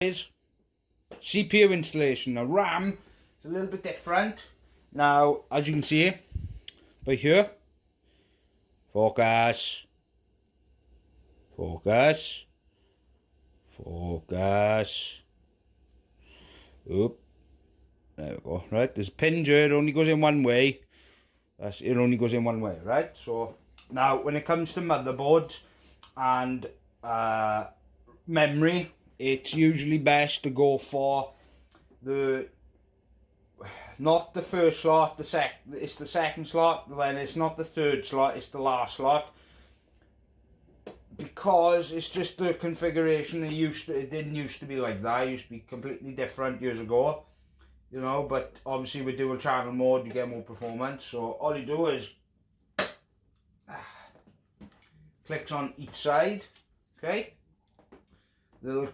is CPU installation. Now RAM is a little bit different. Now, as you can see, by here, focus, focus, focus, oop, there we go, right, there's a pin here, it only goes in one way, That's, it only goes in one way, right, so, now, when it comes to motherboards, and, uh, memory, it's usually best to go for the not the first slot the sec it's the second slot then it's not the third slot it's the last slot. Because it's just the configuration it used to it didn't used to be like that it used to be completely different years ago you know but obviously with dual channel mode you get more performance so all you do is clicks on each side okay? Little